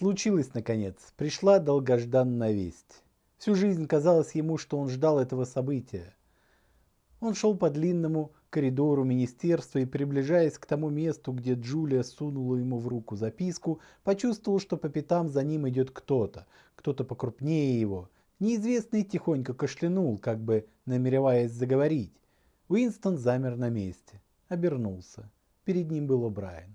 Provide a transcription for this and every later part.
Случилось наконец, пришла долгожданная весть. Всю жизнь казалось ему, что он ждал этого события. Он шел по длинному коридору министерства и, приближаясь к тому месту, где Джулия сунула ему в руку записку, почувствовал, что по пятам за ним идет кто-то, кто-то покрупнее его. Неизвестный тихонько кашлянул, как бы намереваясь заговорить. Уинстон замер на месте, обернулся. Перед ним был О'Брайен.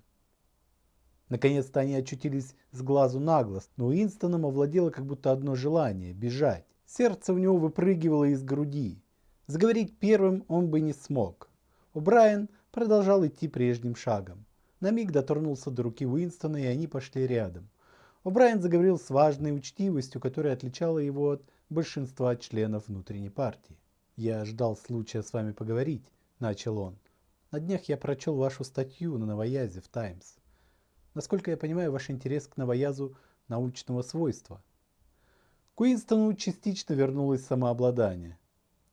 Наконец-то они очутились с глазу на глаз, но Уинстоном овладело как будто одно желание – бежать. Сердце у него выпрыгивало из груди. Заговорить первым он бы не смог. Брайан продолжал идти прежним шагом. На миг дотронулся до руки Уинстона, и они пошли рядом. О'Брайен заговорил с важной учтивостью, которая отличала его от большинства членов внутренней партии. «Я ждал случая с вами поговорить», – начал он. «На днях я прочел вашу статью на Новоязе в «Таймс». Насколько я понимаю, ваш интерес к новоязу научного свойства. К Уинстону частично вернулось самообладание.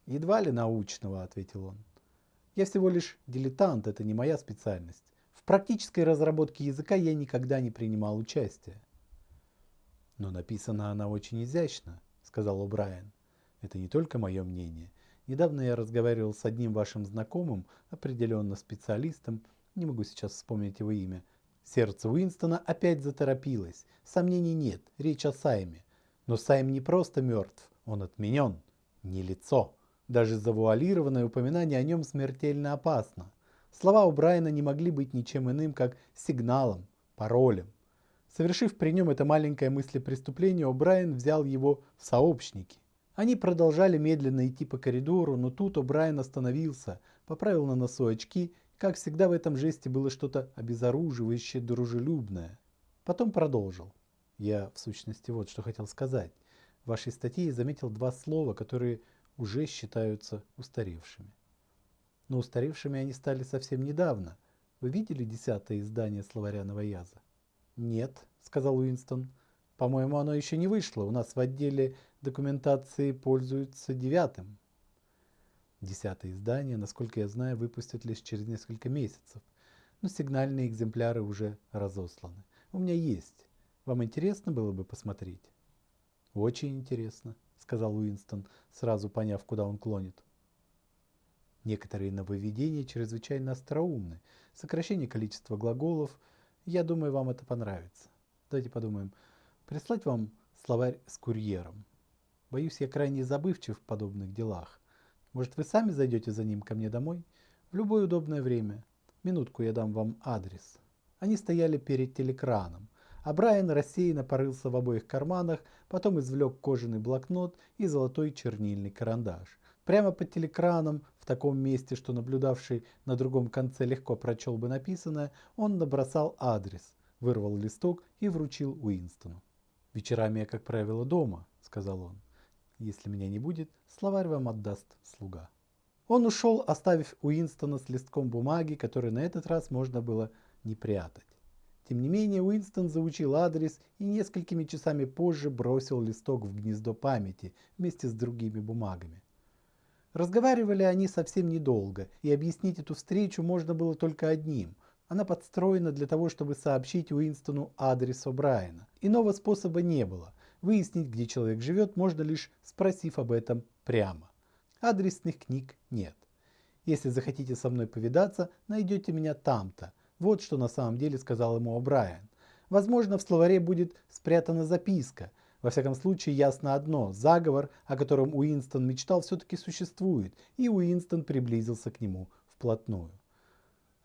«Едва ли научного», — ответил он. «Я всего лишь дилетант, это не моя специальность. В практической разработке языка я никогда не принимал участия». «Но написана она очень изящно», — сказал О'Брайен. «Это не только мое мнение. Недавно я разговаривал с одним вашим знакомым, определенно специалистом, не могу сейчас вспомнить его имя. Сердце Уинстона опять заторопилось. Сомнений нет, речь о Сайме. Но Сайм не просто мертв, он отменен, не лицо. Даже завуалированное упоминание о нем смертельно опасно. Слова у Брайана не могли быть ничем иным, как сигналом, паролем. Совершив при нем это маленькое мыслепреступление, О'Брайен взял его в сообщники. Они продолжали медленно идти по коридору, но тут О'Брайен остановился, поправил на носу очки. Как всегда в этом жесте было что-то обезоруживающее, дружелюбное. Потом продолжил. Я, в сущности, вот что хотел сказать. В вашей статье заметил два слова, которые уже считаются устаревшими. Но устаревшими они стали совсем недавно. Вы видели десятое издание словаря Новояза? Нет, сказал Уинстон. По-моему, оно еще не вышло. У нас в отделе документации пользуются девятым. Десятое издание, насколько я знаю, выпустят лишь через несколько месяцев. Но сигнальные экземпляры уже разосланы. У меня есть. Вам интересно было бы посмотреть? Очень интересно сказал Уинстон, сразу поняв, куда он клонит. Некоторые нововведения чрезвычайно остроумны. Сокращение количества глаголов. Я думаю, вам это понравится. Давайте подумаем. Прислать вам словарь с курьером. Боюсь, я крайне забывчив в подобных делах. Может, вы сами зайдете за ним ко мне домой? В любое удобное время. Минутку я дам вам адрес. Они стояли перед телекраном а Брайан рассеянно порылся в обоих карманах, потом извлек кожаный блокнот и золотой чернильный карандаш. Прямо под телекраном, в таком месте, что наблюдавший на другом конце легко прочел бы написанное, он набросал адрес, вырвал листок и вручил Уинстону. «Вечерами я, как правило, дома», — сказал он. «Если меня не будет, словарь вам отдаст слуга». Он ушел, оставив Уинстона с листком бумаги, который на этот раз можно было не прятать. Тем не менее, Уинстон заучил адрес и несколькими часами позже бросил листок в гнездо памяти вместе с другими бумагами. Разговаривали они совсем недолго, и объяснить эту встречу можно было только одним. Она подстроена для того, чтобы сообщить Уинстону адрес О'Брайена. Иного способа не было. Выяснить, где человек живет, можно лишь спросив об этом прямо. Адресных книг нет. Если захотите со мной повидаться, найдете меня там-то – вот что на самом деле сказал ему О'Брайен. Возможно, в словаре будет спрятана записка. Во всяком случае, ясно одно. Заговор, о котором Уинстон мечтал, все-таки существует, и Уинстон приблизился к нему вплотную.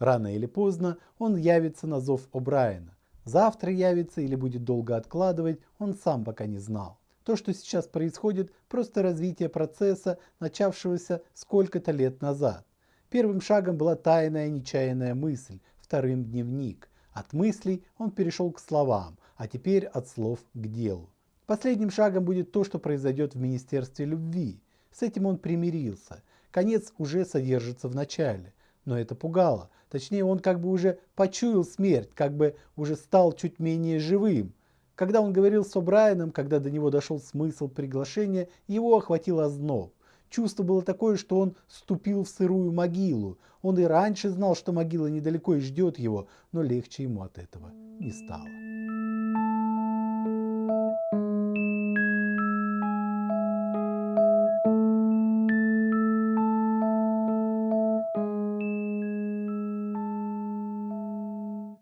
Рано или поздно он явится на зов О'Брайена. Завтра явится или будет долго откладывать, он сам пока не знал. То, что сейчас происходит, просто развитие процесса, начавшегося сколько-то лет назад. Первым шагом была тайная нечаянная мысль, вторым дневник. От мыслей он перешел к словам, а теперь от слов к делу. Последним шагом будет то, что произойдет в Министерстве любви. С этим он примирился. Конец уже содержится в начале. Но это пугало. Точнее, он как бы уже почуял смерть, как бы уже стал чуть менее живым. Когда он говорил с О'Брайеном, когда до него дошел смысл приглашения, его охватил озноб. Чувство было такое, что он ступил в сырую могилу. Он и раньше знал, что могила недалеко и ждет его, но легче ему от этого не стало.